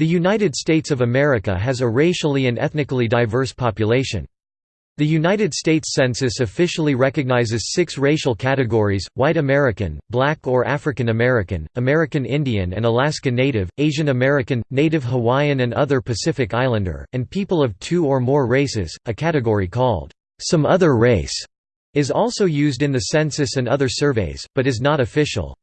The United States of America has a racially and ethnically diverse population. The United States Census officially recognizes six racial categories, white American, black or African American, American Indian and Alaska Native, Asian American, Native Hawaiian and other Pacific Islander, and people of two or more races. A category called, some other race, is also used in the census and other surveys, but is not official.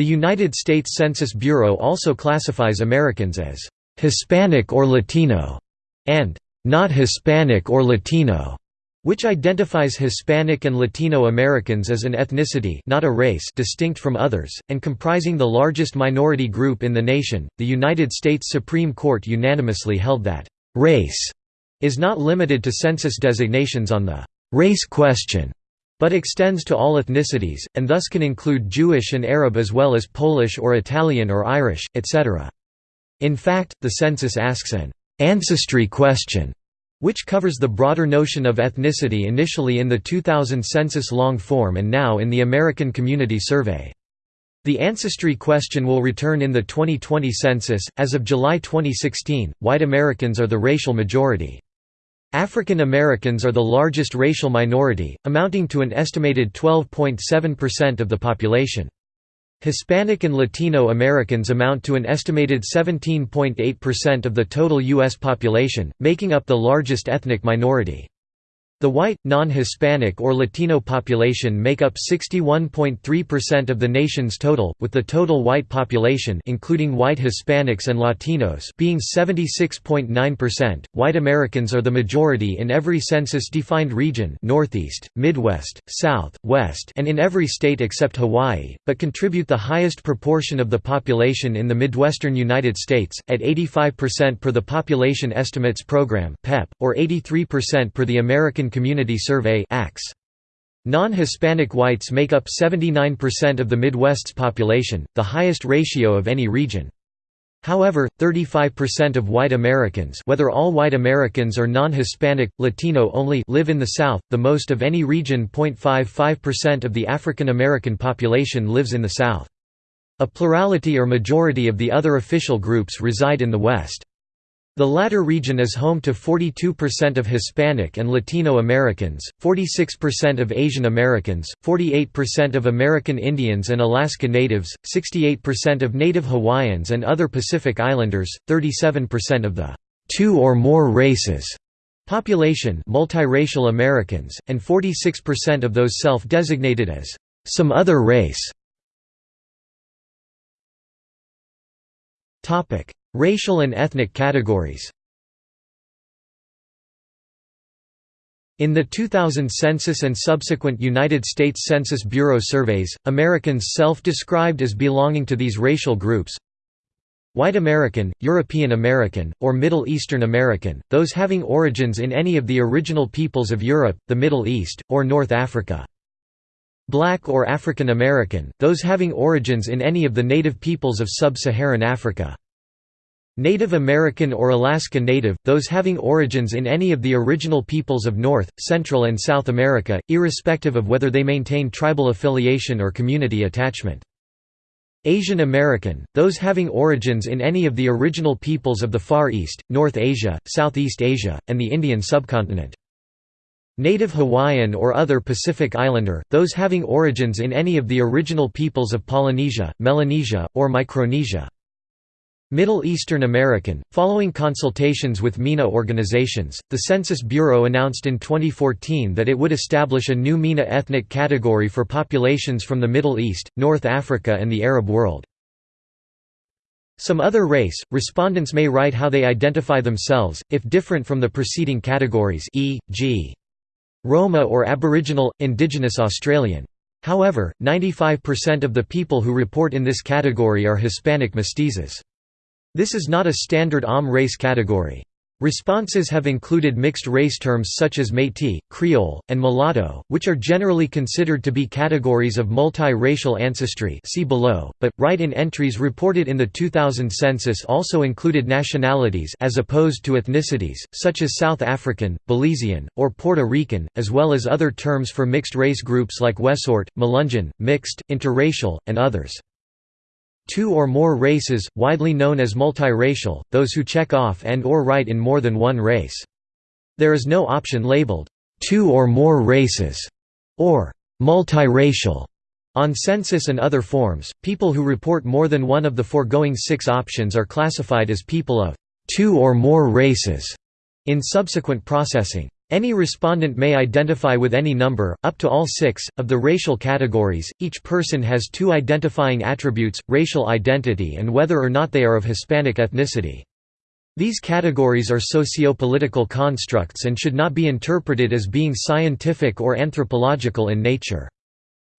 The United States Census Bureau also classifies Americans as Hispanic or Latino, and not Hispanic or Latino, which identifies Hispanic and Latino Americans as an ethnicity not a race distinct from others, and comprising the largest minority group in the nation. The United States Supreme Court unanimously held that, "...race," is not limited to census designations on the "...race question." But extends to all ethnicities, and thus can include Jewish and Arab as well as Polish or Italian or Irish, etc. In fact, the census asks an ancestry question, which covers the broader notion of ethnicity initially in the 2000 census long form and now in the American Community Survey. The ancestry question will return in the 2020 census. As of July 2016, white Americans are the racial majority. African Americans are the largest racial minority, amounting to an estimated 12.7% of the population. Hispanic and Latino Americans amount to an estimated 17.8% of the total U.S. population, making up the largest ethnic minority. The white, non-Hispanic or Latino population make up 61.3% of the nation's total, with the total white population including white Hispanics and Latinos being 76.9%. White Americans are the majority in every census-defined region Northeast, Midwest, South, West and in every state except Hawaii, but contribute the highest proportion of the population in the Midwestern United States, at 85% per the Population Estimates Program or 83% per the American Community Survey Non-Hispanic whites make up 79% of the Midwest's population, the highest ratio of any region. However, 35% of white Americans whether all white Americans or non-Hispanic, Latino only live in the South, the most of any region 0.55% of the African American population lives in the South. A plurality or majority of the other official groups reside in the West. The latter region is home to 42% of Hispanic and Latino Americans, 46% of Asian Americans, 48% of American Indians and Alaska Natives, 68% of Native Hawaiians and other Pacific Islanders, 37% of the two or more races population multiracial Americans, and 46% of those self-designated as some other race. Racial and ethnic categories In the 2000 census and subsequent United States Census Bureau surveys, Americans self-described as belonging to these racial groups White American, European American, or Middle Eastern American, those having origins in any of the original peoples of Europe, the Middle East, or North Africa. Black or African American, those having origins in any of the native peoples of sub-Saharan Africa. Native American or Alaska Native, those having origins in any of the original peoples of North, Central and South America, irrespective of whether they maintain tribal affiliation or community attachment. Asian American, those having origins in any of the original peoples of the Far East, North Asia, Southeast Asia, and the Indian subcontinent. Native Hawaiian or other Pacific Islander, those having origins in any of the original peoples of Polynesia, Melanesia, or Micronesia. Middle Eastern American. Following consultations with MENA organizations, the Census Bureau announced in 2014 that it would establish a new MENA ethnic category for populations from the Middle East, North Africa, and the Arab world. Some other race, respondents may write how they identify themselves, if different from the preceding categories e.g. Roma or Aboriginal, Indigenous Australian. However, 95% of the people who report in this category are Hispanic mestizos. This is not a standard AUM race category. Responses have included mixed race terms such as Métis, Creole, and mulatto, which are generally considered to be categories of multi-racial ancestry see below, but, write-in entries reported in the 2000 census also included nationalities as opposed to ethnicities, such as South African, Belizean, or Puerto Rican, as well as other terms for mixed race groups like Wesort, Melungeon, mixed, interracial, and others. Two or more races, widely known as multiracial, those who check off and or write in more than one race. There is no option labeled, two or more races, or multiracial. On census and other forms, people who report more than one of the foregoing six options are classified as people of two or more races in subsequent processing. Any respondent may identify with any number, up to all six, of the racial categories. Each person has two identifying attributes racial identity and whether or not they are of Hispanic ethnicity. These categories are socio-political constructs and should not be interpreted as being scientific or anthropological in nature.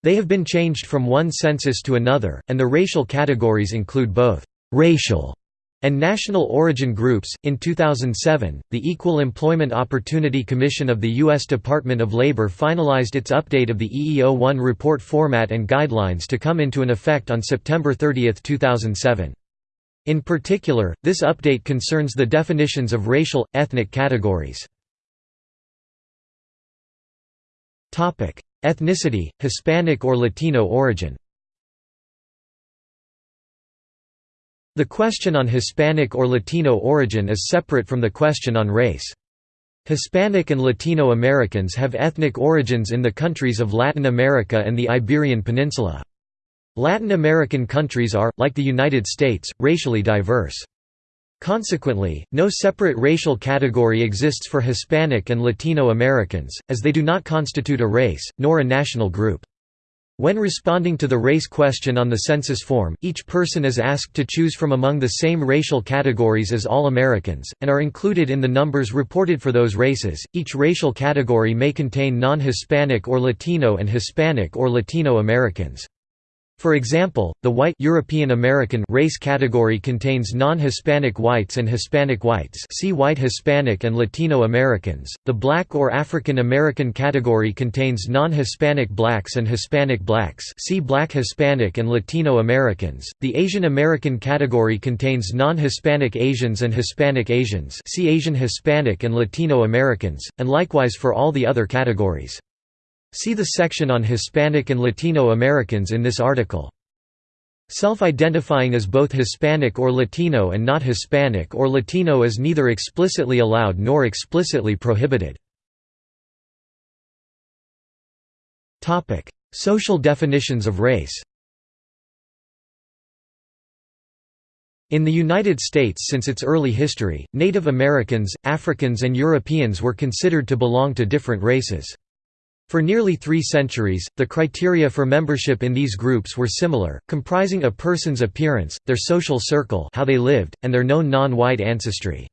They have been changed from one census to another, and the racial categories include both racial and national origin groups. In 2007, the Equal Employment Opportunity Commission of the U.S. Department of Labor finalized its update of the EEO-1 report format and guidelines to come into an effect on September 30, 2007. In particular, this update concerns the definitions of racial, ethnic categories. Ethnicity, Hispanic or Latino origin The question on Hispanic or Latino origin is separate from the question on race. Hispanic and Latino Americans have ethnic origins in the countries of Latin America and the Iberian Peninsula. Latin American countries are, like the United States, racially diverse. Consequently, no separate racial category exists for Hispanic and Latino Americans, as they do not constitute a race, nor a national group. When responding to the race question on the census form, each person is asked to choose from among the same racial categories as all Americans, and are included in the numbers reported for those races. Each racial category may contain non Hispanic or Latino and Hispanic or Latino Americans. For example, the white European American race category contains non-Hispanic whites and Hispanic whites see white Hispanic and Latino Americans. The black or African American category contains non-Hispanic blacks and Hispanic blacks see black Hispanic and Latino Americans. The Asian American category contains non-Hispanic Asians and Hispanic Asians see Asian Hispanic and Latino Americans, and likewise for all the other categories. See the section on Hispanic and Latino Americans in this article. Self-identifying as both Hispanic or Latino and not Hispanic or Latino is neither explicitly allowed nor explicitly prohibited. Social definitions of race In the United States since its early history, Native Americans, Africans and Europeans were considered to belong to different races. For nearly three centuries, the criteria for membership in these groups were similar, comprising a person's appearance, their social circle how they lived, and their known non-white ancestry.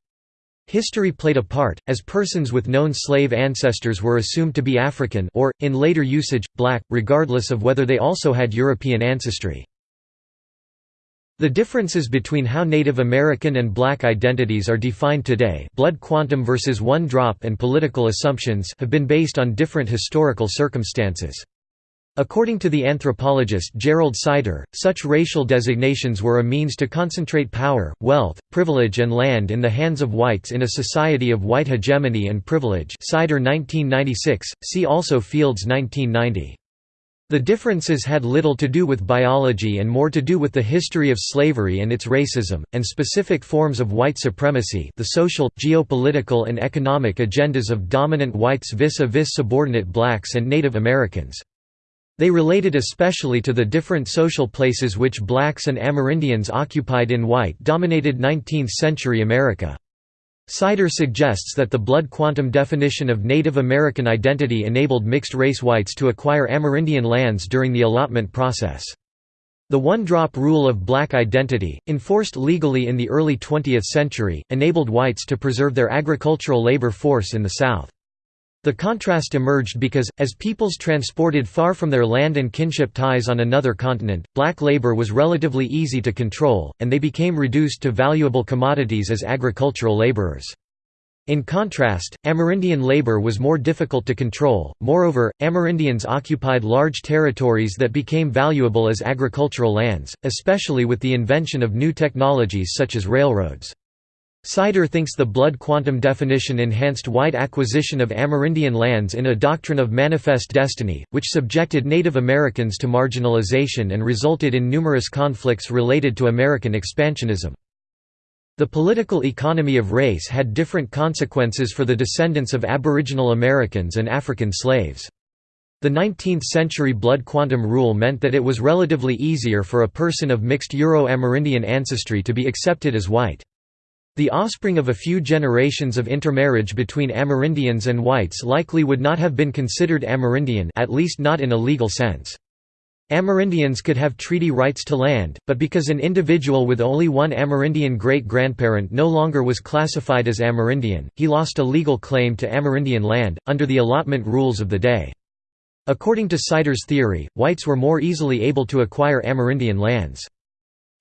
History played a part, as persons with known slave ancestors were assumed to be African or, in later usage, black, regardless of whether they also had European ancestry. The differences between how Native American and Black identities are defined today blood quantum versus one drop and political assumptions have been based on different historical circumstances. According to the anthropologist Gerald Sider, such racial designations were a means to concentrate power, wealth, privilege and land in the hands of whites in a society of white hegemony and privilege Sider 1996, see also Fields 1990. The differences had little to do with biology and more to do with the history of slavery and its racism, and specific forms of white supremacy the social, geopolitical and economic agendas of dominant whites vis-a-vis -vis subordinate blacks and Native Americans. They related especially to the different social places which blacks and Amerindians occupied in white-dominated 19th-century America. Sider suggests that the blood quantum definition of Native American identity enabled mixed-race whites to acquire Amerindian lands during the allotment process. The one-drop rule of black identity, enforced legally in the early 20th century, enabled whites to preserve their agricultural labor force in the South. The contrast emerged because, as peoples transported far from their land and kinship ties on another continent, black labor was relatively easy to control, and they became reduced to valuable commodities as agricultural laborers. In contrast, Amerindian labor was more difficult to control, moreover, Amerindians occupied large territories that became valuable as agricultural lands, especially with the invention of new technologies such as railroads. Sider thinks the blood quantum definition enhanced white acquisition of Amerindian lands in a doctrine of manifest destiny, which subjected Native Americans to marginalization and resulted in numerous conflicts related to American expansionism. The political economy of race had different consequences for the descendants of Aboriginal Americans and African slaves. The 19th-century blood quantum rule meant that it was relatively easier for a person of mixed Euro-Amerindian ancestry to be accepted as white. The offspring of a few generations of intermarriage between Amerindians and whites likely would not have been considered Amerindian at least not in a legal sense. Amerindians could have treaty rights to land, but because an individual with only one Amerindian great-grandparent no longer was classified as Amerindian, he lost a legal claim to Amerindian land, under the allotment rules of the day. According to Sider's theory, whites were more easily able to acquire Amerindian lands.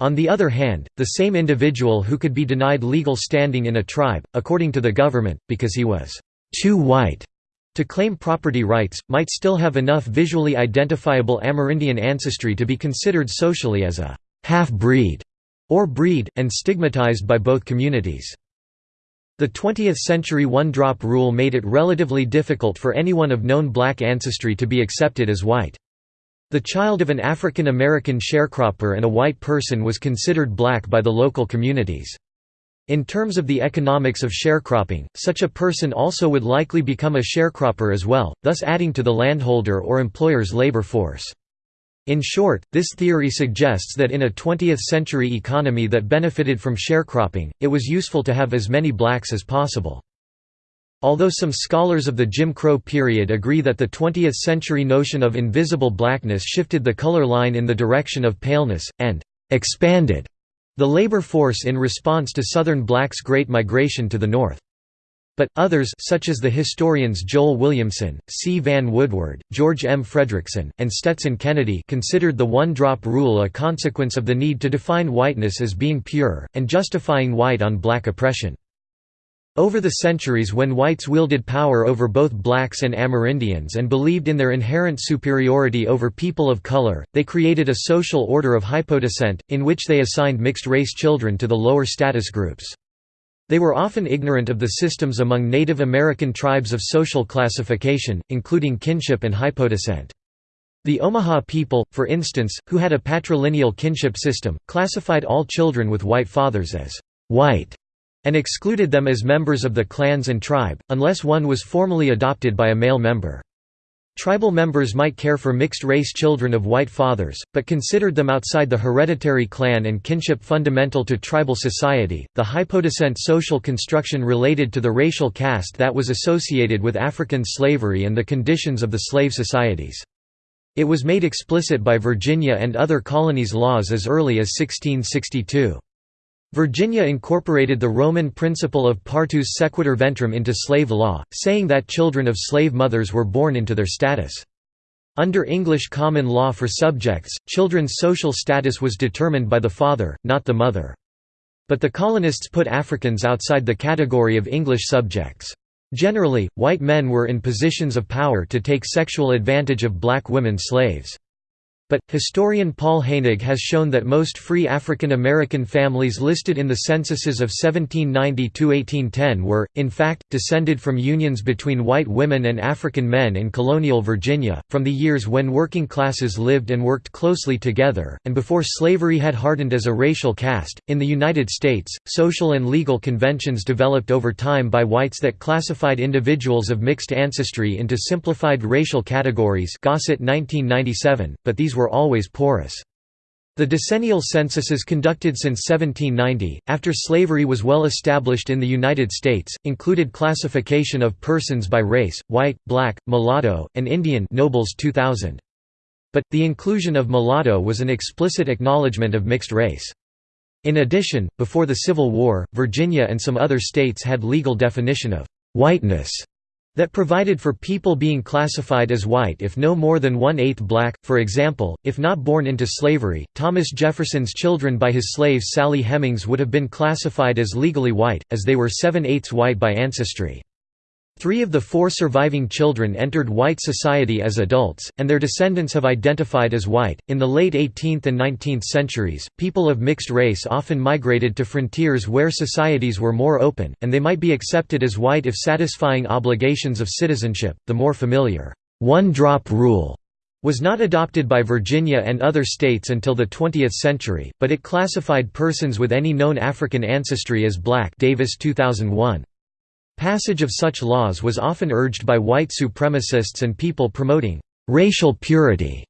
On the other hand, the same individual who could be denied legal standing in a tribe, according to the government, because he was too white to claim property rights, might still have enough visually identifiable Amerindian ancestry to be considered socially as a half-breed or breed, and stigmatized by both communities. The 20th-century one-drop rule made it relatively difficult for anyone of known black ancestry to be accepted as white. The child of an African American sharecropper and a white person was considered black by the local communities. In terms of the economics of sharecropping, such a person also would likely become a sharecropper as well, thus adding to the landholder or employer's labor force. In short, this theory suggests that in a 20th-century economy that benefited from sharecropping, it was useful to have as many blacks as possible. Although some scholars of the Jim Crow period agree that the 20th-century notion of invisible blackness shifted the color line in the direction of paleness, and «expanded» the labor force in response to Southern blacks' Great Migration to the North. But, others such as the historians Joel Williamson, C. Vann Woodward, George M. Fredrickson, and Stetson Kennedy considered the one-drop rule a consequence of the need to define whiteness as being pure, and justifying white on black oppression. Over the centuries when whites wielded power over both blacks and Amerindians and believed in their inherent superiority over people of color, they created a social order of hypodescent, in which they assigned mixed-race children to the lower status groups. They were often ignorant of the systems among Native American tribes of social classification, including kinship and hypodescent. The Omaha people, for instance, who had a patrilineal kinship system, classified all children with white fathers as white and excluded them as members of the clans and tribe, unless one was formally adopted by a male member. Tribal members might care for mixed-race children of white fathers, but considered them outside the hereditary clan and kinship fundamental to tribal society. The hypodescent social construction related to the racial caste that was associated with African slavery and the conditions of the slave societies. It was made explicit by Virginia and other colonies' laws as early as 1662. Virginia incorporated the Roman principle of partus sequitur ventrum into slave law, saying that children of slave mothers were born into their status. Under English common law for subjects, children's social status was determined by the father, not the mother. But the colonists put Africans outside the category of English subjects. Generally, white men were in positions of power to take sexual advantage of black women slaves. But, historian Paul Heinegg has shown that most free African American families listed in the censuses of 1790–1810 were, in fact, descended from unions between white women and African men in colonial Virginia, from the years when working classes lived and worked closely together, and before slavery had hardened as a racial caste. In the United States, social and legal conventions developed over time by whites that classified individuals of mixed ancestry into simplified racial categories Gossett 1997, but these were always porous. The decennial censuses conducted since 1790, after slavery was well established in the United States, included classification of persons by race, white, black, mulatto, and Indian nobles 2000. But, the inclusion of mulatto was an explicit acknowledgement of mixed race. In addition, before the Civil War, Virginia and some other states had legal definition of «whiteness» that provided for people being classified as white if no more than one-eighth black, for example, if not born into slavery. Thomas Jefferson's children by his slave Sally Hemings would have been classified as legally white, as they were seven-eighths white by ancestry. Three of the four surviving children entered white society as adults, and their descendants have identified as white. In the late 18th and 19th centuries, people of mixed race often migrated to frontiers where societies were more open, and they might be accepted as white if satisfying obligations of citizenship. The more familiar one drop rule was not adopted by Virginia and other states until the 20th century, but it classified persons with any known African ancestry as black Davis 2001. Passage of such laws was often urged by white supremacists and people promoting «racial purity»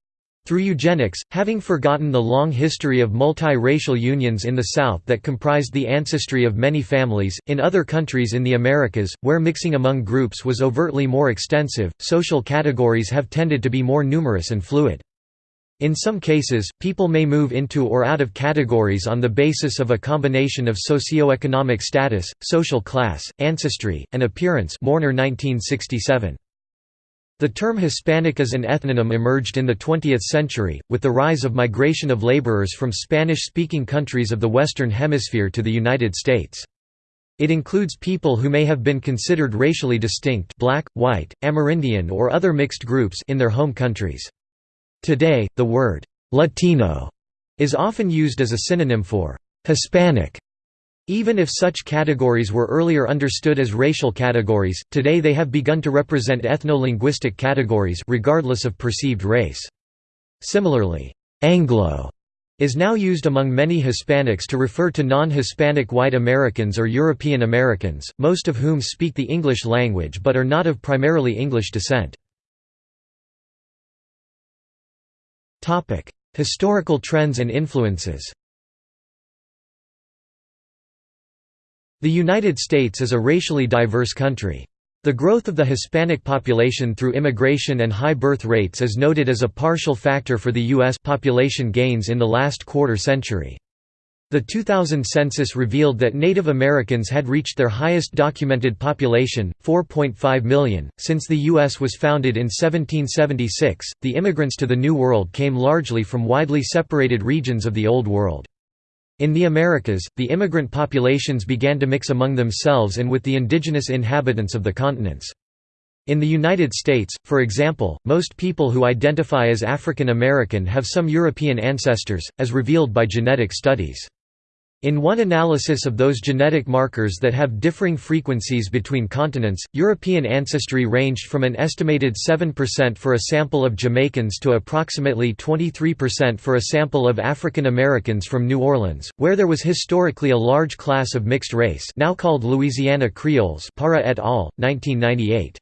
through eugenics, having forgotten the long history of multi-racial unions in the South that comprised the ancestry of many families. In other countries in the Americas, where mixing among groups was overtly more extensive, social categories have tended to be more numerous and fluid. In some cases, people may move into or out of categories on the basis of a combination of socioeconomic status, social class, ancestry, and appearance Mörner 1967. The term Hispanic as an ethnonym emerged in the 20th century, with the rise of migration of laborers from Spanish-speaking countries of the Western Hemisphere to the United States. It includes people who may have been considered racially distinct black, white, Amerindian or other mixed groups in their home countries. Today, the word «Latino» is often used as a synonym for «Hispanic». Even if such categories were earlier understood as racial categories, today they have begun to represent ethno-linguistic categories regardless of perceived race. Similarly, «Anglo» is now used among many Hispanics to refer to non-Hispanic white Americans or European Americans, most of whom speak the English language but are not of primarily English descent. Historical trends and influences The United States is a racially diverse country. The growth of the Hispanic population through immigration and high birth rates is noted as a partial factor for the U.S. population gains in the last quarter century. The 2000 census revealed that Native Americans had reached their highest documented population, 4.5 million. Since the U.S. was founded in 1776, the immigrants to the New World came largely from widely separated regions of the Old World. In the Americas, the immigrant populations began to mix among themselves and with the indigenous inhabitants of the continents. In the United States, for example, most people who identify as African American have some European ancestors, as revealed by genetic studies. In one analysis of those genetic markers that have differing frequencies between continents, European ancestry ranged from an estimated 7% for a sample of Jamaicans to approximately 23% for a sample of African Americans from New Orleans, where there was historically a large class of mixed race now called Louisiana Creoles Parra et al., 1998.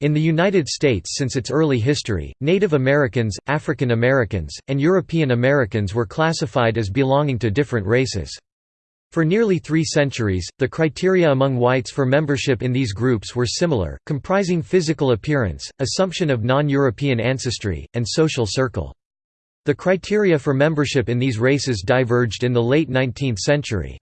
In the United States since its early history, Native Americans, African Americans, and European Americans were classified as belonging to different races. For nearly three centuries, the criteria among whites for membership in these groups were similar, comprising physical appearance, assumption of non-European ancestry, and social circle. The criteria for membership in these races diverged in the late 19th century.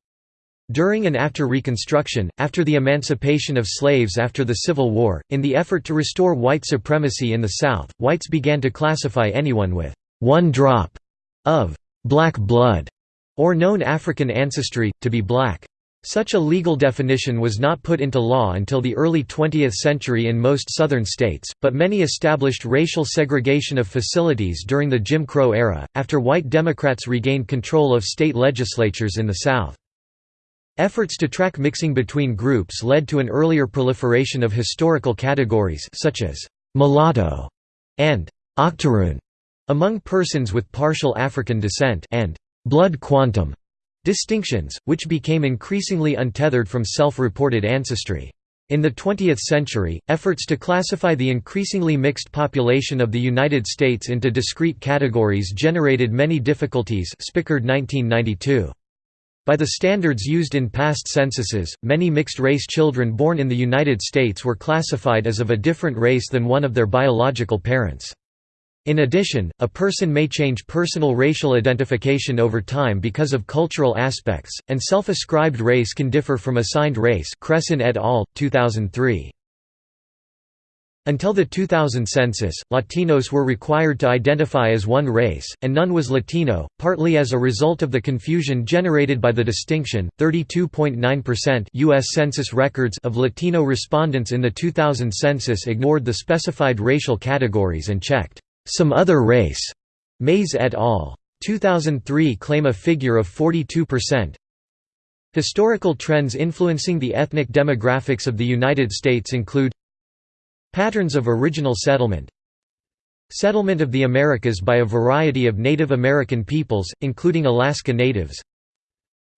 During and after Reconstruction, after the emancipation of slaves after the Civil War, in the effort to restore white supremacy in the South, whites began to classify anyone with one drop of black blood or known African ancestry, to be black. Such a legal definition was not put into law until the early 20th century in most Southern states, but many established racial segregation of facilities during the Jim Crow era, after white Democrats regained control of state legislatures in the South. Efforts to track mixing between groups led to an earlier proliferation of historical categories such as «mulatto» and «octoroon» among persons with partial African descent and «blood quantum» distinctions, which became increasingly untethered from self-reported ancestry. In the 20th century, efforts to classify the increasingly mixed population of the United States into discrete categories generated many difficulties Spickard 1992. By the standards used in past censuses, many mixed-race children born in the United States were classified as of a different race than one of their biological parents. In addition, a person may change personal racial identification over time because of cultural aspects, and self-ascribed race can differ from assigned race Kressin et al., 2003. Until the 2000 census, Latinos were required to identify as one race, and none was Latino, partly as a result of the confusion generated by the distinction. 32.9% U.S. Census records of Latino respondents in the 2000 census ignored the specified racial categories and checked some other race. Mays et al. 2003 claim a figure of 42%. Historical trends influencing the ethnic demographics of the United States include Patterns of original settlement. Settlement of the Americas by a variety of Native American peoples, including Alaska Natives.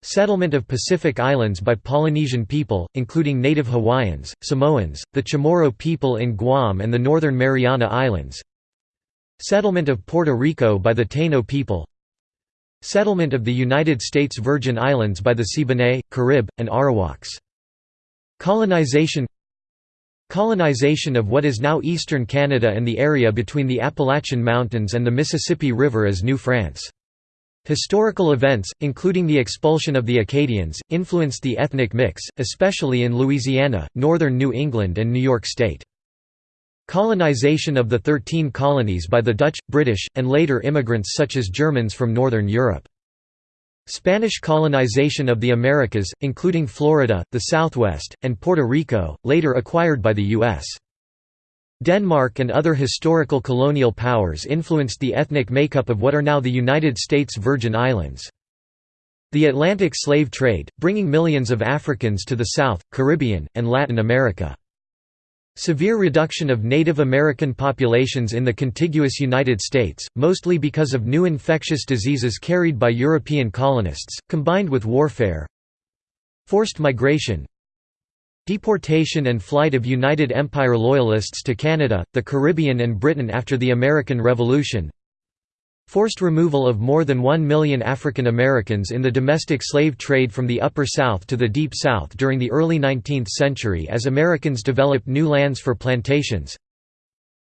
Settlement of Pacific Islands by Polynesian people, including native Hawaiians, Samoans, the Chamorro people in Guam and the Northern Mariana Islands. Settlement of Puerto Rico by the Taino people. Settlement of the United States Virgin Islands by the Siboney, Carib, and Arawaks. Colonization Colonization of what is now eastern Canada and the area between the Appalachian Mountains and the Mississippi River as New France. Historical events, including the expulsion of the Acadians, influenced the ethnic mix, especially in Louisiana, northern New England and New York State. Colonization of the Thirteen Colonies by the Dutch, British, and later immigrants such as Germans from northern Europe. Spanish colonization of the Americas, including Florida, the Southwest, and Puerto Rico, later acquired by the U.S. Denmark and other historical colonial powers influenced the ethnic makeup of what are now the United States Virgin Islands. The Atlantic slave trade, bringing millions of Africans to the South, Caribbean, and Latin America. Severe reduction of Native American populations in the contiguous United States, mostly because of new infectious diseases carried by European colonists, combined with warfare. Forced migration. Deportation and flight of United Empire Loyalists to Canada, the Caribbean and Britain after the American Revolution Forced removal of more than one million African Americans in the domestic slave trade from the Upper South to the Deep South during the early 19th century as Americans developed new lands for plantations.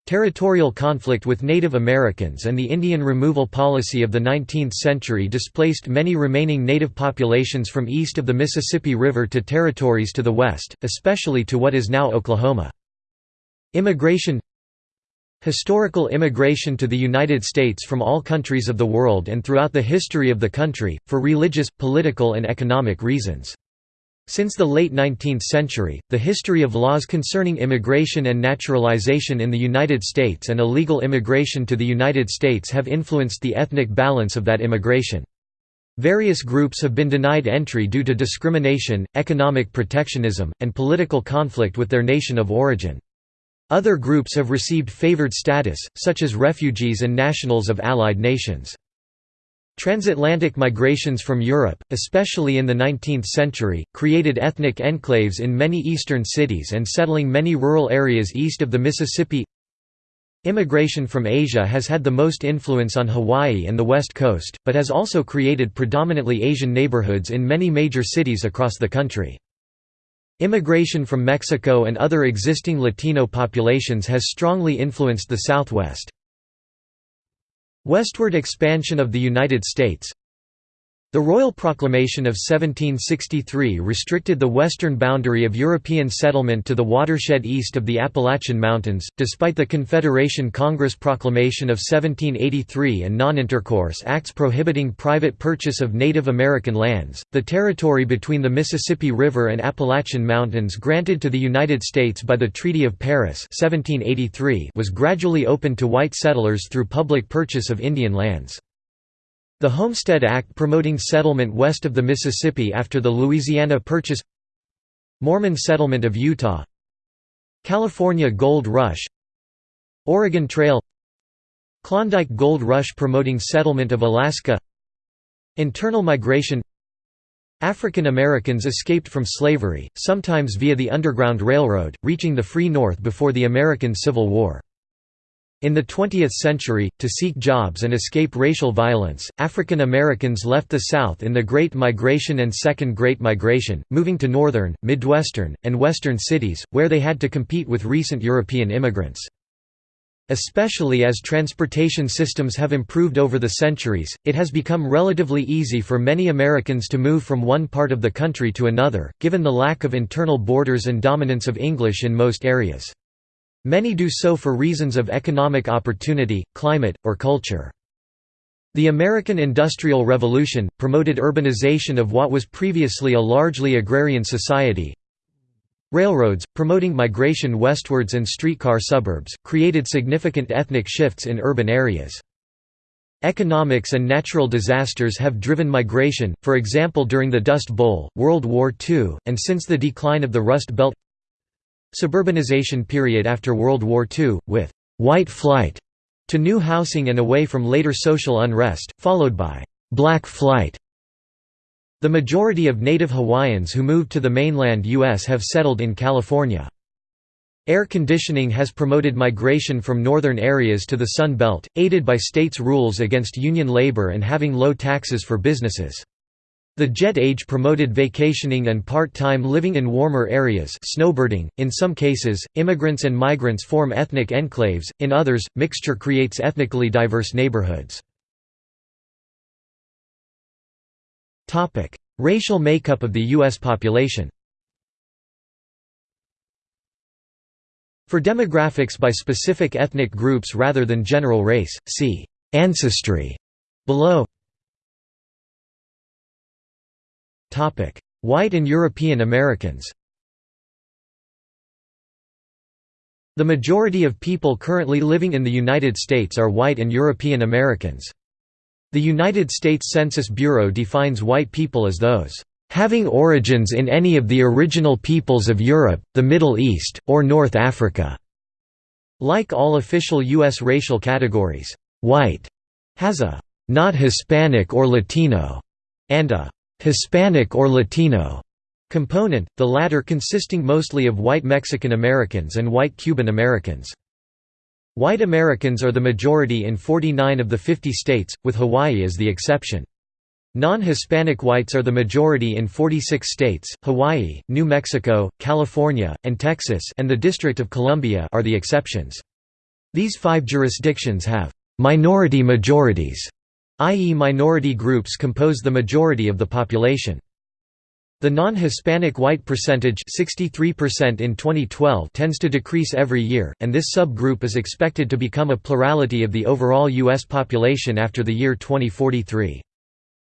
Territorial conflict with Native Americans and the Indian removal policy of the 19th century displaced many remaining native populations from east of the Mississippi River to territories to the west, especially to what is now Oklahoma. Immigration Historical immigration to the United States from all countries of the world and throughout the history of the country, for religious, political and economic reasons. Since the late 19th century, the history of laws concerning immigration and naturalization in the United States and illegal immigration to the United States have influenced the ethnic balance of that immigration. Various groups have been denied entry due to discrimination, economic protectionism, and political conflict with their nation of origin. Other groups have received favored status, such as refugees and nationals of allied nations. Transatlantic migrations from Europe, especially in the 19th century, created ethnic enclaves in many eastern cities and settling many rural areas east of the Mississippi. Immigration from Asia has had the most influence on Hawaii and the West Coast, but has also created predominantly Asian neighborhoods in many major cities across the country. Immigration from Mexico and other existing Latino populations has strongly influenced the Southwest. Westward expansion of the United States the Royal Proclamation of 1763 restricted the western boundary of European settlement to the watershed east of the Appalachian Mountains, despite the Confederation Congress Proclamation of 1783 and Non-Intercourse Acts prohibiting private purchase of Native American lands. The territory between the Mississippi River and Appalachian Mountains granted to the United States by the Treaty of Paris 1783 was gradually opened to white settlers through public purchase of Indian lands. The Homestead Act promoting settlement west of the Mississippi after the Louisiana Purchase Mormon settlement of Utah California Gold Rush Oregon Trail Klondike Gold Rush promoting settlement of Alaska Internal migration African Americans escaped from slavery, sometimes via the Underground Railroad, reaching the Free North before the American Civil War. In the 20th century, to seek jobs and escape racial violence, African Americans left the South in the Great Migration and Second Great Migration, moving to northern, midwestern, and western cities, where they had to compete with recent European immigrants. Especially as transportation systems have improved over the centuries, it has become relatively easy for many Americans to move from one part of the country to another, given the lack of internal borders and dominance of English in most areas. Many do so for reasons of economic opportunity, climate, or culture. The American Industrial Revolution, promoted urbanization of what was previously a largely agrarian society. Railroads, promoting migration westwards and streetcar suburbs, created significant ethnic shifts in urban areas. Economics and natural disasters have driven migration, for example during the Dust Bowl, World War II, and since the decline of the Rust Belt Suburbanization period after World War II, with «white flight» to new housing and away from later social unrest, followed by «black flight». The majority of native Hawaiians who moved to the mainland U.S. have settled in California. Air conditioning has promoted migration from northern areas to the Sun Belt, aided by states' rules against union labor and having low taxes for businesses. The jet age promoted vacationing and part-time living in warmer areas snowbirding. .In some cases, immigrants and migrants form ethnic enclaves, in others, mixture creates ethnically diverse neighborhoods. Racial makeup of the U.S. population For demographics by specific ethnic groups rather than general race, see «ancestry» below White and European Americans The majority of people currently living in the United States are white and European Americans. The United States Census Bureau defines white people as those having origins in any of the original peoples of Europe, the Middle East, or North Africa." Like all official U.S. racial categories, white has a not Hispanic or Latino and a Hispanic or Latino component, the latter consisting mostly of white Mexican Americans and white Cuban Americans. White Americans are the majority in 49 of the 50 states, with Hawaii as the exception. Non-Hispanic whites are the majority in 46 states, Hawaii, New Mexico, California, and Texas and the District of Columbia are the exceptions. These five jurisdictions have «minority majorities» i.e. minority groups compose the majority of the population. The non-Hispanic white percentage 63% in 2012 tends to decrease every year, and this subgroup is expected to become a plurality of the overall U.S. population after the year 2043.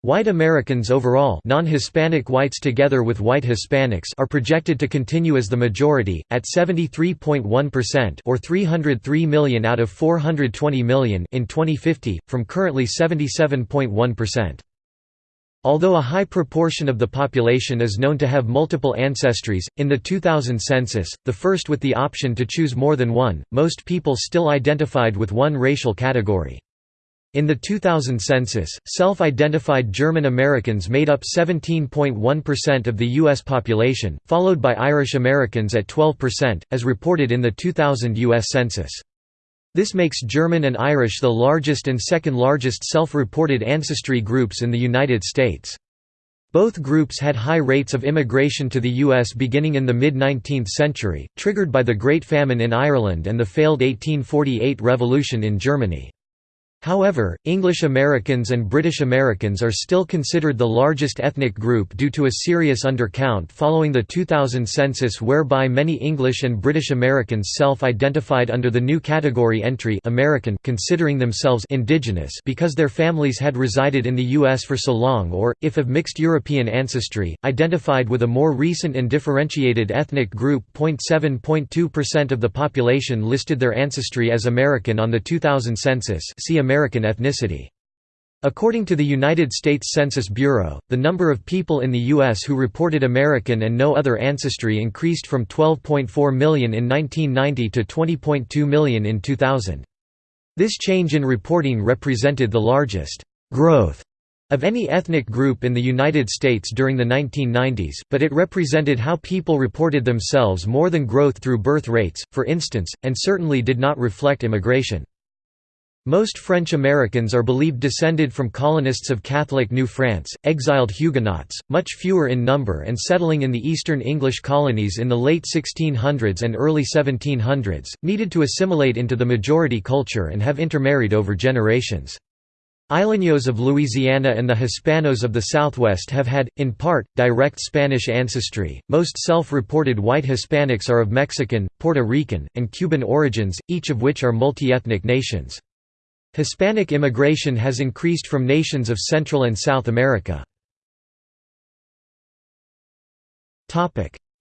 White Americans overall non-Hispanic whites together with white Hispanics are projected to continue as the majority, at 73.1% or 303 million out of 420 million in 2050, from currently 77.1%. Although a high proportion of the population is known to have multiple ancestries, in the 2000 census, the first with the option to choose more than one, most people still identified with one racial category. In the 2000 census, self-identified German Americans made up 17.1% of the U.S. population, followed by Irish Americans at 12%, as reported in the 2000 U.S. Census. This makes German and Irish the largest and second largest self-reported ancestry groups in the United States. Both groups had high rates of immigration to the U.S. beginning in the mid-19th century, triggered by the Great Famine in Ireland and the failed 1848 revolution in Germany. However, English Americans and British Americans are still considered the largest ethnic group due to a serious undercount following the 2000 census whereby many English and British Americans self-identified under the new category entry American considering themselves indigenous because their families had resided in the U.S. for so long or, if of mixed European ancestry, identified with a more recent and differentiated ethnic group. 0.7.2% of the population listed their ancestry as American on the 2000 census see American ethnicity. According to the United States Census Bureau, the number of people in the U.S. who reported American and no other ancestry increased from 12.4 million in 1990 to 20.2 million in 2000. This change in reporting represented the largest growth of any ethnic group in the United States during the 1990s, but it represented how people reported themselves more than growth through birth rates, for instance, and certainly did not reflect immigration. Most French Americans are believed descended from colonists of Catholic New France, exiled Huguenots, much fewer in number and settling in the eastern English colonies in the late 1600s and early 1700s, needed to assimilate into the majority culture and have intermarried over generations. Isleños of Louisiana and the Hispanos of the Southwest have had, in part, direct Spanish ancestry. Most self reported white Hispanics are of Mexican, Puerto Rican, and Cuban origins, each of which are multi ethnic nations. Hispanic immigration has increased from nations of Central and South America.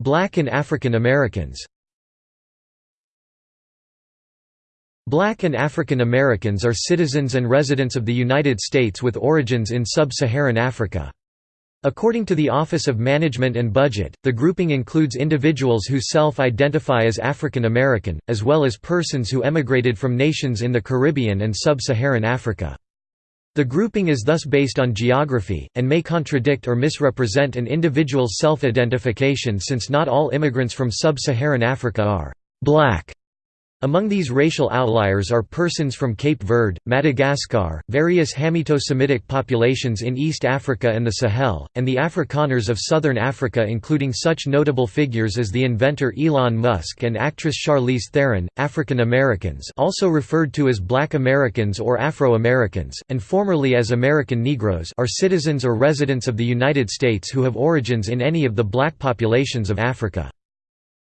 Black and African Americans Black and African Americans are citizens and residents of the United States with origins in sub-Saharan Africa. According to the Office of Management and Budget, the grouping includes individuals who self-identify as African American, as well as persons who emigrated from nations in the Caribbean and sub-Saharan Africa. The grouping is thus based on geography, and may contradict or misrepresent an individual's self-identification since not all immigrants from sub-Saharan Africa are «black» Among these racial outliers are persons from Cape Verde, Madagascar, various Hamito-Semitic populations in East Africa and the Sahel, and the Afrikaners of southern Africa including such notable figures as the inventor Elon Musk and actress Charlize Theron. African Americans also referred to as Black Americans or Afro-Americans, and formerly as American Negroes are citizens or residents of the United States who have origins in any of the black populations of Africa.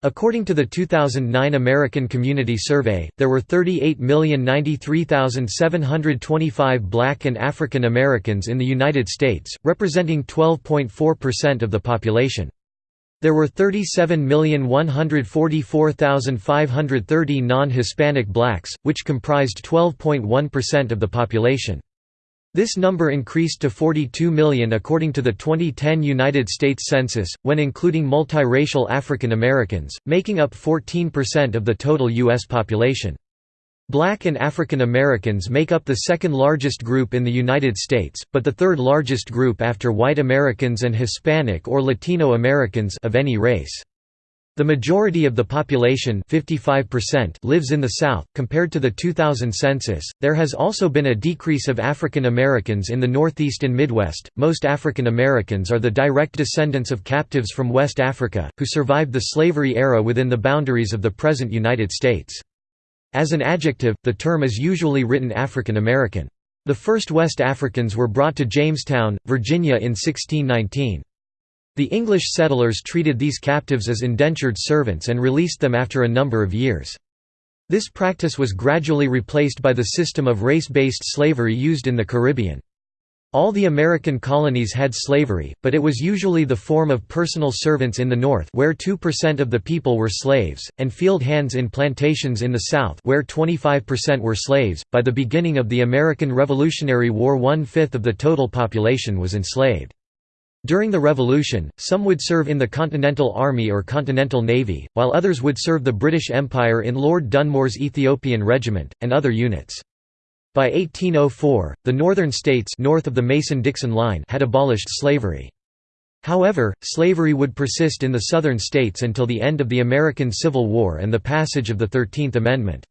According to the 2009 American Community Survey, there were 38,093,725 black and African Americans in the United States, representing 12.4% of the population. There were 37,144,530 non-Hispanic blacks, which comprised 12.1% of the population. This number increased to 42 million according to the 2010 United States Census, when including multiracial African Americans, making up 14% of the total U.S. population. Black and African Americans make up the second largest group in the United States, but the third largest group after white Americans and Hispanic or Latino Americans of any race. The majority of the population 55% lives in the South. Compared to the 2000 census, there has also been a decrease of African Americans in the Northeast and Midwest. Most African Americans are the direct descendants of captives from West Africa, who survived the slavery era within the boundaries of the present United States. As an adjective, the term is usually written African American. The first West Africans were brought to Jamestown, Virginia in 1619. The English settlers treated these captives as indentured servants and released them after a number of years. This practice was gradually replaced by the system of race-based slavery used in the Caribbean. All the American colonies had slavery, but it was usually the form of personal servants in the North where 2% of the people were slaves, and field hands in plantations in the South where 25% were slaves. By the beginning of the American Revolutionary War one-fifth of the total population was enslaved. During the Revolution, some would serve in the Continental Army or Continental Navy, while others would serve the British Empire in Lord Dunmore's Ethiopian Regiment, and other units. By 1804, the northern states north of the Mason-Dixon line had abolished slavery. However, slavery would persist in the southern states until the end of the American Civil War and the passage of the Thirteenth Amendment.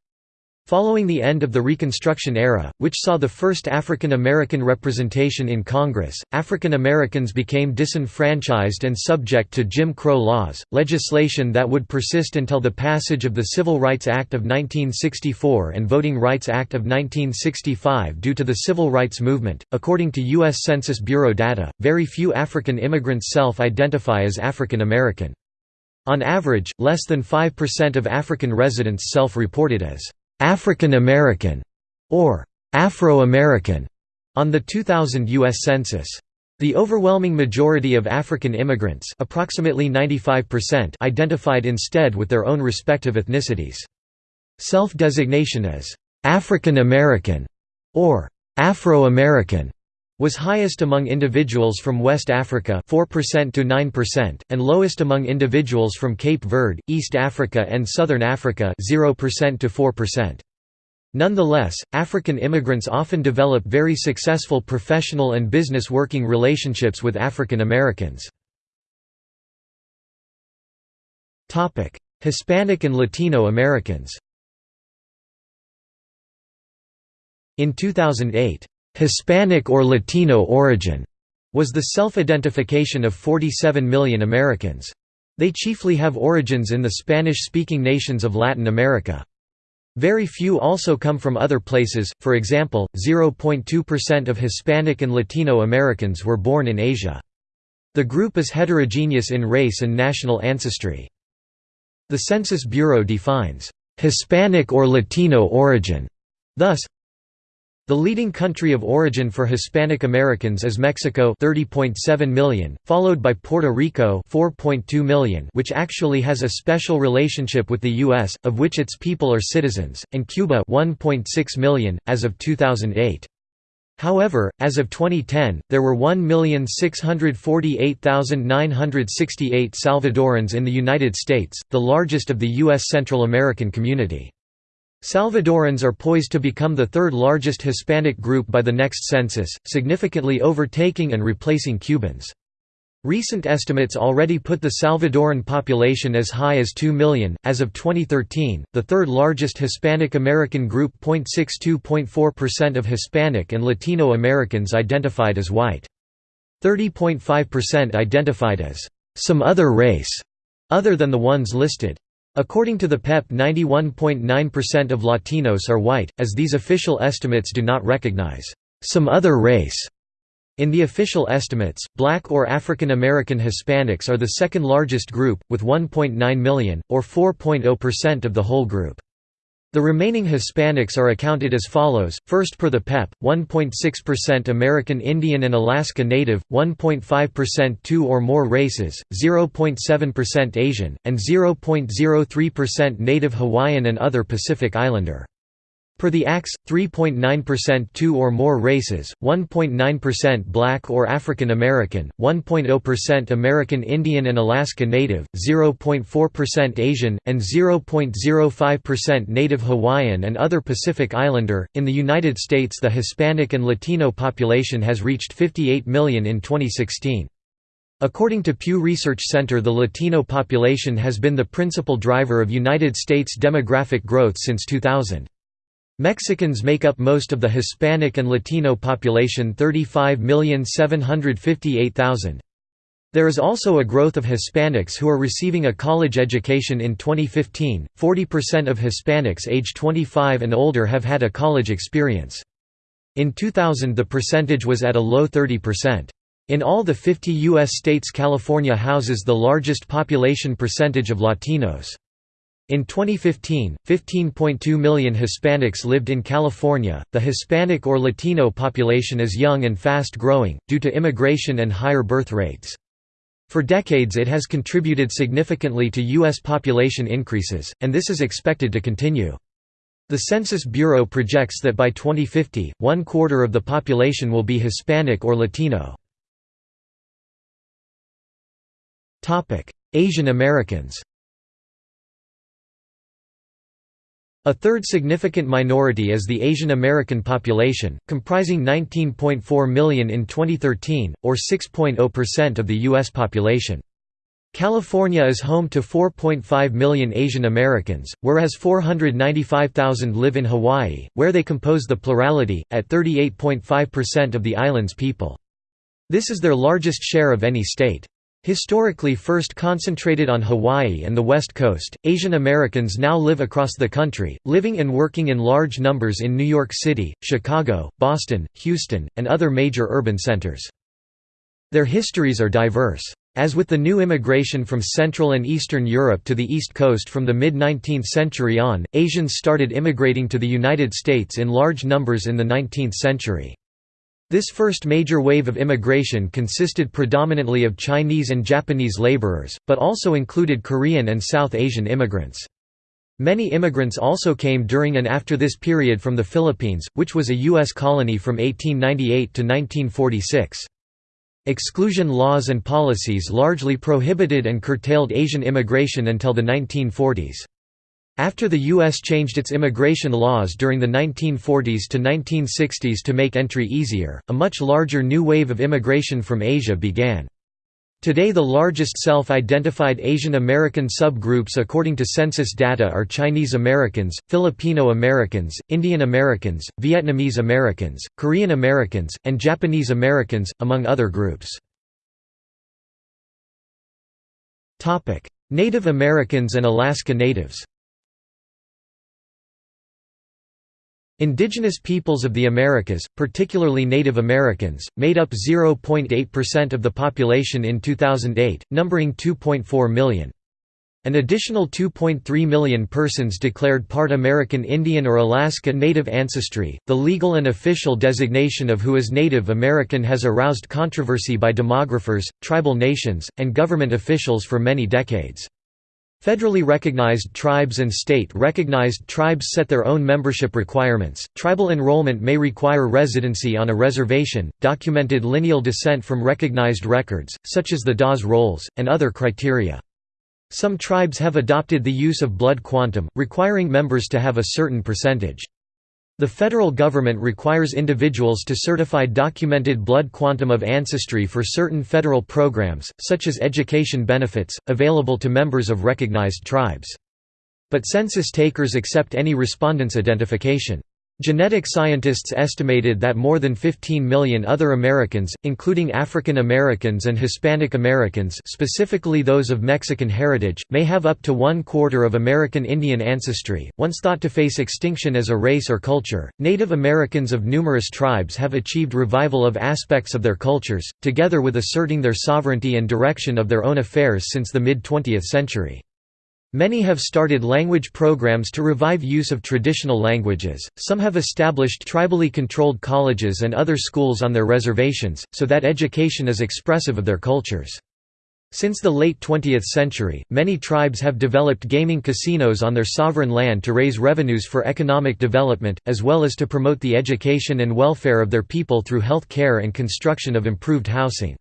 Following the end of the Reconstruction era, which saw the first African American representation in Congress, African Americans became disenfranchised and subject to Jim Crow laws, legislation that would persist until the passage of the Civil Rights Act of 1964 and Voting Rights Act of 1965 due to the Civil Rights Movement. According to U.S. Census Bureau data, very few African immigrants self identify as African American. On average, less than 5% of African residents self reported as African American or Afro-American on the 2000 U.S. Census. The overwhelming majority of African immigrants approximately 95% identified instead with their own respective ethnicities. Self-designation as «African American» or «Afro-American» was highest among individuals from West Africa 4% to 9% and lowest among individuals from Cape Verde, East Africa and Southern Africa 0% to 4%. Nonetheless, African immigrants often develop very successful professional and business working relationships with African Americans. Topic: Hispanic and Latino Americans In 2008, Hispanic or Latino origin was the self-identification of 47 million Americans. They chiefly have origins in the Spanish-speaking nations of Latin America. Very few also come from other places, for example, 0.2% of Hispanic and Latino Americans were born in Asia. The group is heterogeneous in race and national ancestry. The Census Bureau defines, "...Hispanic or Latino origin", thus, the leading country of origin for Hispanic Americans is Mexico 30.7 million, followed by Puerto Rico 4.2 million which actually has a special relationship with the US, of which its people are citizens, and Cuba 1.6 million, as of 2008. However, as of 2010, there were 1,648,968 Salvadorans in the United States, the largest of the U.S. Central American community. Salvadorans are poised to become the third largest Hispanic group by the next census, significantly overtaking and replacing Cubans. Recent estimates already put the Salvadoran population as high as 2 million. As of 2013, the third largest Hispanic American group 0.62.4% of Hispanic and Latino Americans identified as white. 30.5% identified as some other race, other than the ones listed. According to the PEP 91.9% of Latinos are white, as these official estimates do not recognize some other race. In the official estimates, black or African American Hispanics are the second largest group, with 1.9 million, or 4.0% of the whole group. The remaining Hispanics are accounted as follows, first per the PEP, 1.6% American Indian and Alaska Native, 1.5% two or more races, 0.7% Asian, and 0.03% Native Hawaiian and other Pacific Islander. Per the ACS, 3.9% two or more races, 1.9% black or African American, 1.0% American Indian and Alaska Native, 0.4% Asian, and 0.05% Native Hawaiian and other Pacific Islander. In the United States, the Hispanic and Latino population has reached 58 million in 2016. According to Pew Research Center the Latino population has been the principal driver of United States demographic growth since 2000. Mexicans make up most of the Hispanic and Latino population 35,758,000. There is also a growth of Hispanics who are receiving a college education in 2015. 40% of Hispanics age 25 and older have had a college experience. In 2000 the percentage was at a low 30%. In all the 50 U.S. states California houses the largest population percentage of Latinos. In 2015, 15.2 million Hispanics lived in California. The Hispanic or Latino population is young and fast growing, due to immigration and higher birth rates. For decades it has contributed significantly to U.S. population increases, and this is expected to continue. The Census Bureau projects that by 2050, one quarter of the population will be Hispanic or Latino. Asian Americans A third significant minority is the Asian American population, comprising 19.4 million in 2013, or 6.0% of the U.S. population. California is home to 4.5 million Asian Americans, whereas 495,000 live in Hawaii, where they compose the plurality, at 38.5% of the island's people. This is their largest share of any state. Historically first concentrated on Hawaii and the West Coast, Asian Americans now live across the country, living and working in large numbers in New York City, Chicago, Boston, Houston, and other major urban centers. Their histories are diverse. As with the new immigration from Central and Eastern Europe to the East Coast from the mid-19th century on, Asians started immigrating to the United States in large numbers in the 19th century. This first major wave of immigration consisted predominantly of Chinese and Japanese laborers, but also included Korean and South Asian immigrants. Many immigrants also came during and after this period from the Philippines, which was a U.S. colony from 1898 to 1946. Exclusion laws and policies largely prohibited and curtailed Asian immigration until the 1940s. After the U.S. changed its immigration laws during the 1940s to 1960s to make entry easier, a much larger new wave of immigration from Asia began. Today the largest self-identified Asian American subgroups according to census data are Chinese Americans, Filipino Americans, Indian Americans, Vietnamese Americans, Korean Americans, and Japanese Americans, among other groups. Native Americans and Alaska Natives Indigenous peoples of the Americas, particularly Native Americans, made up 0.8% of the population in 2008, numbering 2.4 million. An additional 2.3 million persons declared part American Indian or Alaska Native ancestry. The legal and official designation of who is Native American has aroused controversy by demographers, tribal nations, and government officials for many decades. Federally recognized tribes and state-recognized tribes set their own membership requirements. Tribal enrollment may require residency on a reservation, documented lineal descent from recognized records, such as the Dawes Rolls, and other criteria. Some tribes have adopted the use of blood quantum, requiring members to have a certain percentage. The federal government requires individuals to certify documented blood quantum of ancestry for certain federal programs, such as education benefits, available to members of recognized tribes. But census takers accept any respondent's identification. Genetic scientists estimated that more than 15 million other Americans, including African Americans and Hispanic Americans specifically those of Mexican heritage, may have up to one quarter of American Indian ancestry. Once thought to face extinction as a race or culture, Native Americans of numerous tribes have achieved revival of aspects of their cultures, together with asserting their sovereignty and direction of their own affairs since the mid-20th century. Many have started language programs to revive use of traditional languages, some have established tribally controlled colleges and other schools on their reservations, so that education is expressive of their cultures. Since the late 20th century, many tribes have developed gaming casinos on their sovereign land to raise revenues for economic development, as well as to promote the education and welfare of their people through health care and construction of improved housing.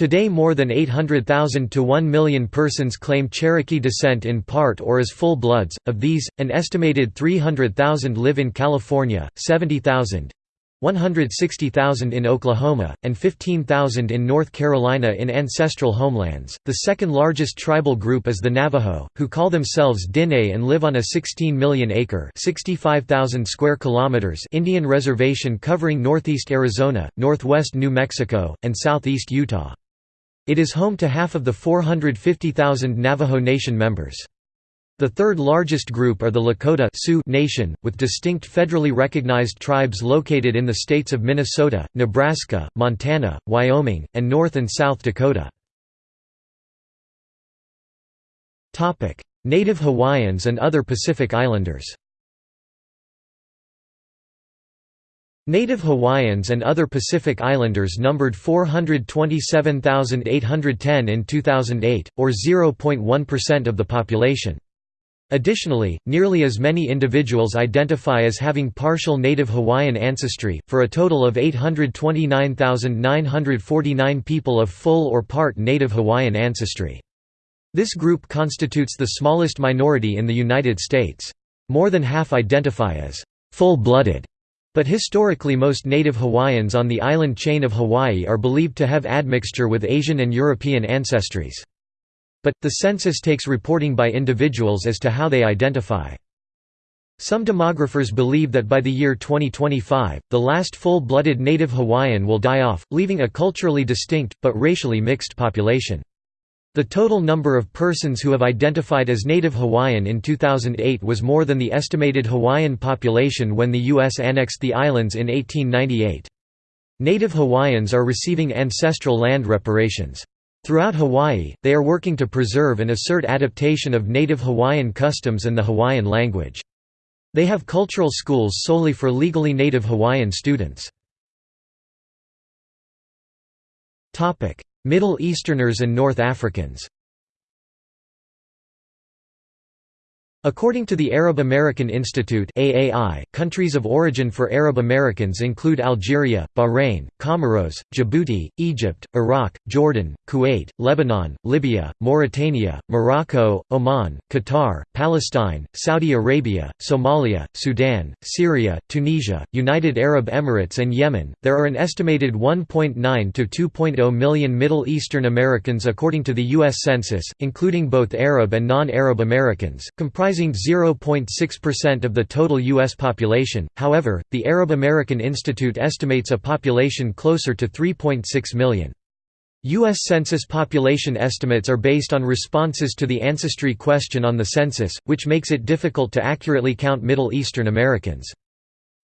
Today more than 800,000 to 1 million persons claim Cherokee descent in part or as full bloods, of these, an estimated 300,000 live in California, 70,000 160,000 in Oklahoma, and 15,000 in North Carolina in ancestral homelands. The second largest tribal group is the Navajo, who call themselves Diné and live on a 16 million acre (65,000 square kilometers) Indian reservation covering northeast Arizona, northwest New Mexico, and southeast Utah. It is home to half of the 450,000 Navajo Nation members. The third largest group are the Lakota Sioux Nation, with distinct federally recognized tribes located in the states of Minnesota, Nebraska, Montana, Wyoming, and North and South Dakota. Native Hawaiians and other Pacific Islanders Native Hawaiians and other Pacific Islanders numbered 427,810 in 2008, or 0.1% of the population. Additionally, nearly as many individuals identify as having partial Native Hawaiian ancestry, for a total of 829,949 people of full or part Native Hawaiian ancestry. This group constitutes the smallest minority in the United States. More than half identify as full-blooded but historically most native Hawaiians on the island chain of Hawaii are believed to have admixture with Asian and European ancestries. But, the census takes reporting by individuals as to how they identify. Some demographers believe that by the year 2025, the last full-blooded native Hawaiian will die off, leaving a culturally distinct, but racially mixed population. The total number of persons who have identified as Native Hawaiian in 2008 was more than the estimated Hawaiian population when the U.S. annexed the islands in 1898. Native Hawaiians are receiving ancestral land reparations. Throughout Hawaii, they are working to preserve and assert adaptation of Native Hawaiian customs and the Hawaiian language. They have cultural schools solely for legally Native Hawaiian students. Middle Easterners and North Africans. According to the Arab American Institute AAI, countries of origin for Arab Americans include Algeria, Bahrain, Comoros, Djibouti, Egypt, Iraq, Jordan, Kuwait, Lebanon, Libya, Mauritania, Morocco, Oman, Qatar, Palestine, Saudi Arabia, Somalia, Sudan, Syria, Tunisia, United Arab Emirates and Yemen. There are an estimated 1.9 to 2.0 million Middle Eastern Americans according to the US Census, including both Arab and non-Arab Americans, comprising comprising 0.6% of the total U.S. population, however, the Arab American Institute estimates a population closer to 3.6 million. U.S. Census population estimates are based on responses to the ancestry question on the census, which makes it difficult to accurately count Middle Eastern Americans.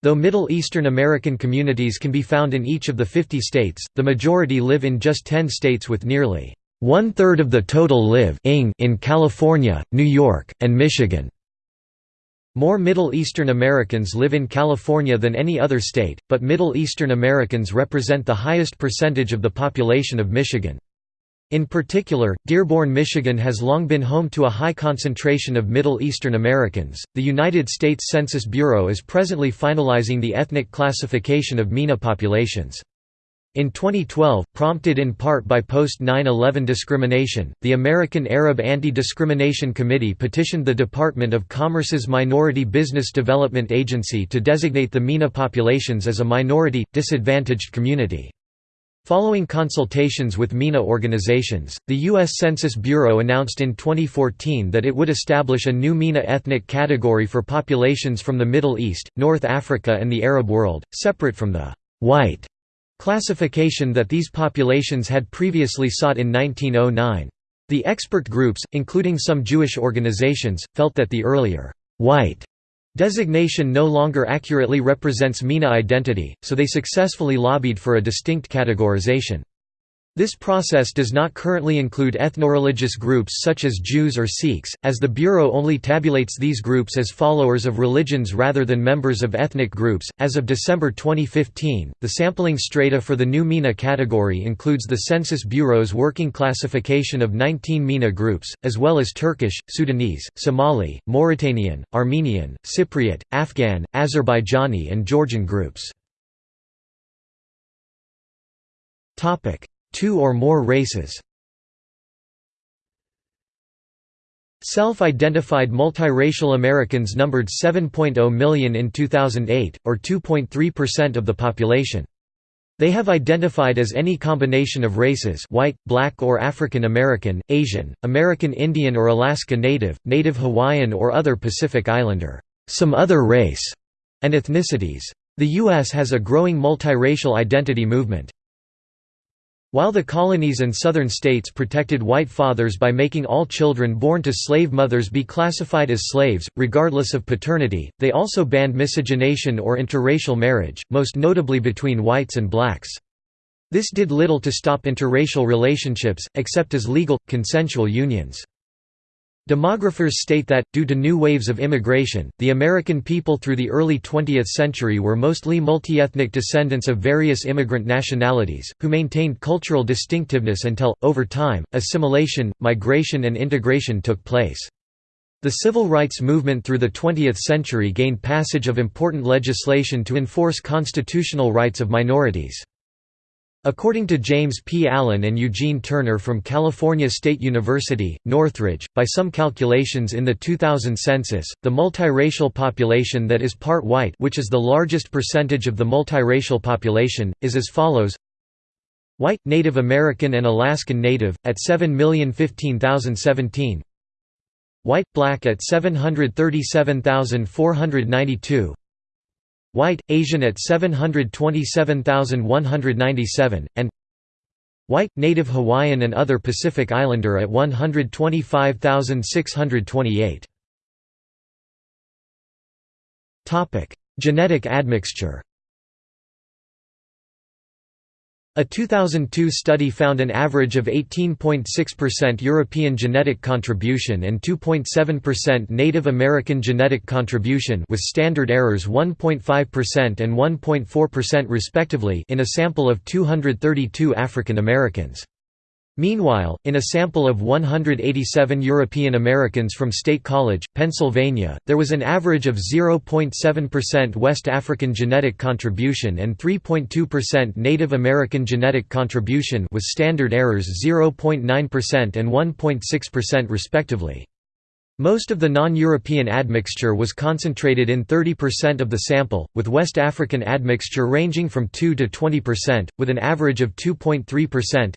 Though Middle Eastern American communities can be found in each of the 50 states, the majority live in just 10 states with nearly one-third of the total live in California, New York, and Michigan. More Middle Eastern Americans live in California than any other state, but Middle Eastern Americans represent the highest percentage of the population of Michigan. In particular, Dearborn, Michigan has long been home to a high concentration of Middle Eastern Americans. The United States Census Bureau is presently finalizing the ethnic classification of MENA populations. In 2012, prompted in part by post-9-11 discrimination, the American Arab Anti-Discrimination Committee petitioned the Department of Commerce's Minority Business Development Agency to designate the MENA populations as a minority, disadvantaged community. Following consultations with MENA organizations, the U.S. Census Bureau announced in 2014 that it would establish a new MENA ethnic category for populations from the Middle East, North Africa and the Arab world, separate from the «white» classification that these populations had previously sought in 1909. The expert groups, including some Jewish organizations, felt that the earlier «white» Designation no longer accurately represents MENA identity, so they successfully lobbied for a distinct categorization. This process does not currently include ethnoreligious groups such as Jews or Sikhs, as the Bureau only tabulates these groups as followers of religions rather than members of ethnic groups. As of December 2015, the sampling strata for the new MENA category includes the Census Bureau's working classification of 19 MENA groups, as well as Turkish, Sudanese, Somali, Mauritanian, Armenian, Cypriot, Afghan, Azerbaijani, and Georgian groups. Two or more races Self-identified multiracial Americans numbered 7.0 million in 2008, or 2.3% of the population. They have identified as any combination of races white, black or African American, Asian, American Indian or Alaska Native, Native Hawaiian or other Pacific Islander, some other race, and ethnicities. The U.S. has a growing multiracial identity movement. While the colonies and southern states protected white fathers by making all children born to slave mothers be classified as slaves, regardless of paternity, they also banned miscegenation or interracial marriage, most notably between whites and blacks. This did little to stop interracial relationships, except as legal, consensual unions. Demographers state that, due to new waves of immigration, the American people through the early 20th century were mostly multi-ethnic descendants of various immigrant nationalities, who maintained cultural distinctiveness until, over time, assimilation, migration and integration took place. The civil rights movement through the 20th century gained passage of important legislation to enforce constitutional rights of minorities. According to James P. Allen and Eugene Turner from California State University, Northridge, by some calculations in the 2000 census, the multiracial population that is part white which is the largest percentage of the multiracial population, is as follows. White, Native American and Alaskan Native, at 7,015,017 White, Black at 737,492 White, Asian at 727,197, and White, Native Hawaiian and other Pacific Islander at 125,628. Genetic admixture a 2002 study found an average of 18.6% European genetic contribution and 2.7% Native American genetic contribution with standard errors 1.5% and 1.4% respectively in a sample of 232 African Americans. Meanwhile, in a sample of 187 European Americans from State College, Pennsylvania, there was an average of 0.7% West African genetic contribution and 3.2% Native American genetic contribution with standard errors 0.9% and 1.6% respectively. Most of the non-European admixture was concentrated in 30% of the sample, with West African admixture ranging from 2 to 20%, with an average of 2.3%.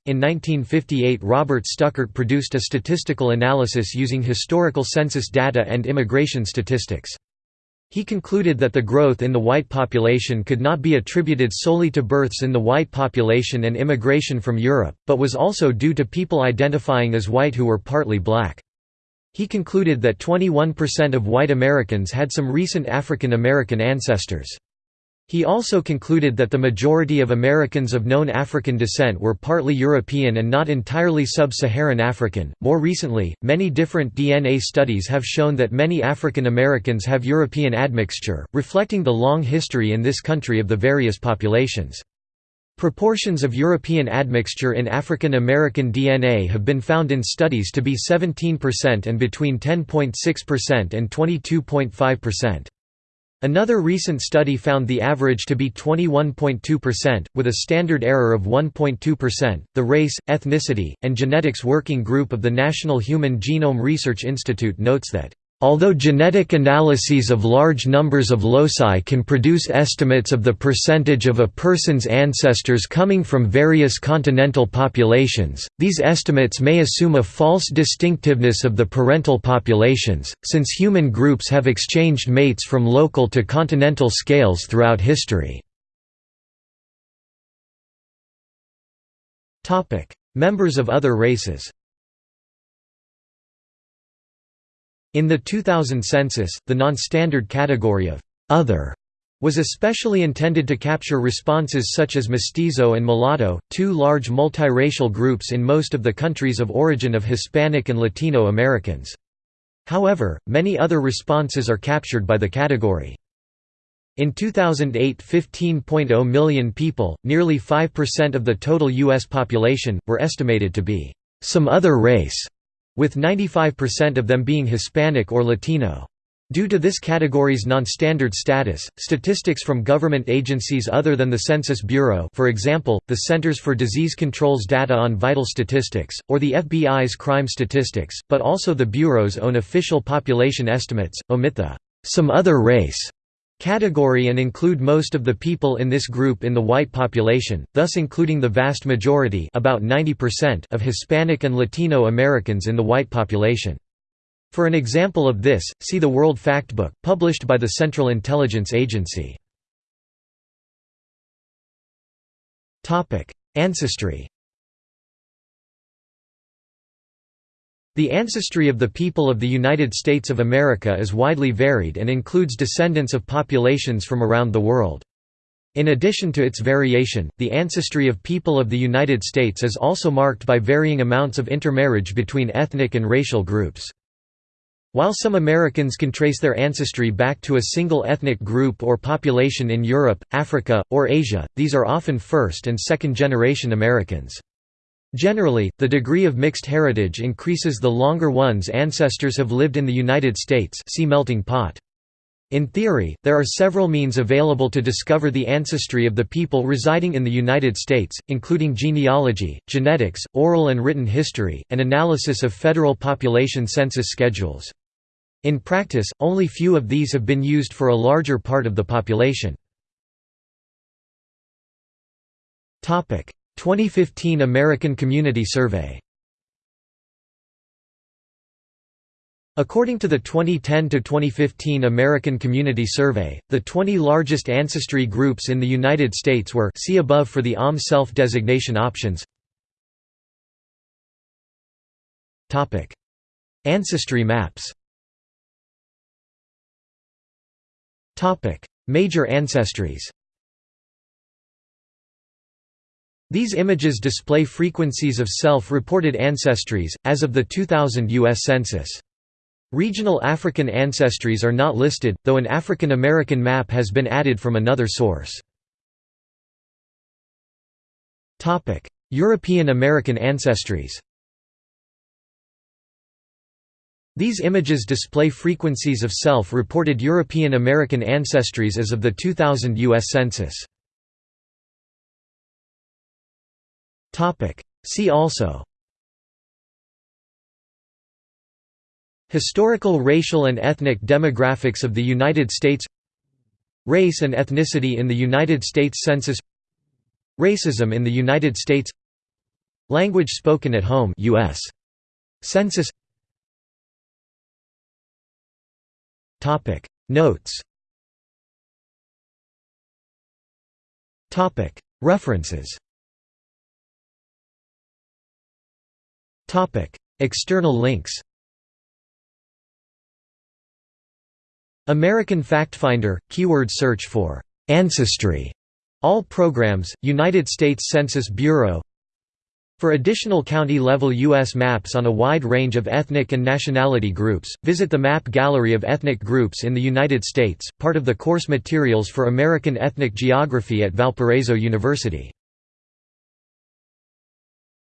In 1958, Robert Stuckert produced a statistical analysis using historical census data and immigration statistics. He concluded that the growth in the white population could not be attributed solely to births in the white population and immigration from Europe, but was also due to people identifying as white who were partly black. He concluded that 21% of white Americans had some recent African American ancestors. He also concluded that the majority of Americans of known African descent were partly European and not entirely sub-Saharan African. More recently, many different DNA studies have shown that many African Americans have European admixture, reflecting the long history in this country of the various populations. Proportions of European admixture in African American DNA have been found in studies to be 17% and between 10.6% and 22.5%. Another recent study found the average to be 21.2%, with a standard error of 1.2%. The Race, Ethnicity, and Genetics Working Group of the National Human Genome Research Institute notes that Although genetic analyses of large numbers of loci can produce estimates of the percentage of a person's ancestors coming from various continental populations, these estimates may assume a false distinctiveness of the parental populations, since human groups have exchanged mates from local to continental scales throughout history. Members of other races In the 2000 census, the non-standard category of «other» was especially intended to capture responses such as mestizo and mulatto, two large multiracial groups in most of the countries of origin of Hispanic and Latino Americans. However, many other responses are captured by the category. In 2008 15.0 million people, nearly 5% of the total U.S. population, were estimated to be «some other race» with 95% of them being Hispanic or Latino. Due to this category's non-standard status, statistics from government agencies other than the Census Bureau for example, the Centers for Disease Control's data on vital statistics, or the FBI's crime statistics, but also the Bureau's own official population estimates, omit the «some other race» category and include most of the people in this group in the white population, thus including the vast majority about 90% of Hispanic and Latino Americans in the white population. For an example of this, see the World Factbook, published by the Central Intelligence Agency. Ancestry The ancestry of the people of the United States of America is widely varied and includes descendants of populations from around the world. In addition to its variation, the ancestry of people of the United States is also marked by varying amounts of intermarriage between ethnic and racial groups. While some Americans can trace their ancestry back to a single ethnic group or population in Europe, Africa, or Asia, these are often first- and second-generation Americans. Generally, the degree of mixed heritage increases the longer one's ancestors have lived in the United States see melting pot. In theory, there are several means available to discover the ancestry of the people residing in the United States, including genealogy, genetics, oral and written history, and analysis of federal population census schedules. In practice, only few of these have been used for a larger part of the population. 2015 American Community Survey. According to the 2010–2015 American Community Survey, the 20 largest ancestry groups in the United States were see above for the OMB self-designation options. Ancestry maps. Major ancestries These images display frequencies of self-reported ancestries, as of the 2000 U.S. Census. Regional African ancestries are not listed, though an African American map has been added from another source. European American ancestries These images display frequencies of self-reported European American ancestries as of the 2000 U.S. Census. See also. Historical racial and ethnic demographics of the United States. Race and ethnicity in the United States Census. Racism in the United States. Language spoken at home US Census. Topic. Notes. Topic. References External links American FactFinder – keyword search for Ancestry. All programs, United States Census Bureau For additional county-level U.S. maps on a wide range of ethnic and nationality groups, visit the Map Gallery of Ethnic Groups in the United States, part of the course materials for American Ethnic Geography at Valparaiso University.